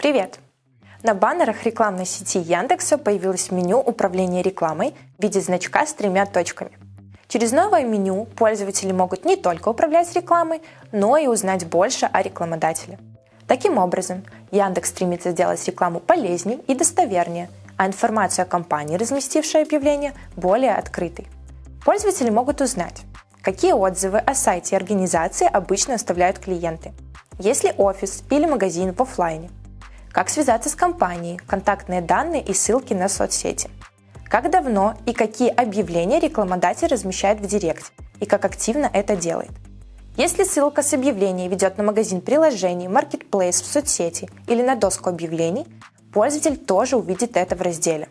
Привет! На баннерах рекламной сети Яндекса появилось меню управления рекламой в виде значка с тремя точками. Через новое меню пользователи могут не только управлять рекламой, но и узнать больше о рекламодателе. Таким образом, Яндекс стремится сделать рекламу полезнее и достовернее, а информацию о компании, разместившей объявление, более открытой. Пользователи могут узнать, какие отзывы о сайте организации обычно оставляют клиенты, есть ли офис или магазин в офлайне, как связаться с компанией, контактные данные и ссылки на соцсети. Как давно и какие объявления рекламодатель размещает в Директе и как активно это делает. Если ссылка с объявления ведет на магазин приложений, маркетплейс в соцсети или на доску объявлений, пользователь тоже увидит это в разделе.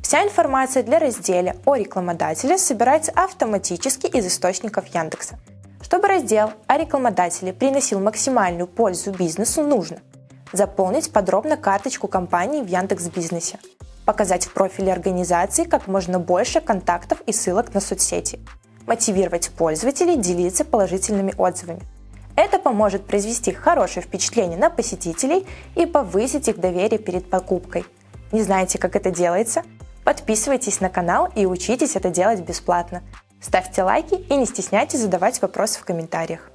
Вся информация для разделя о рекламодателе собирается автоматически из источников Яндекса. Чтобы раздел о рекламодателе приносил максимальную пользу бизнесу, нужно – Заполнить подробно карточку компании в Яндекс Бизнесе. Показать в профиле организации как можно больше контактов и ссылок на соцсети. Мотивировать пользователей делиться положительными отзывами. Это поможет произвести хорошее впечатление на посетителей и повысить их доверие перед покупкой. Не знаете, как это делается? Подписывайтесь на канал и учитесь это делать бесплатно. Ставьте лайки и не стесняйтесь задавать вопросы в комментариях.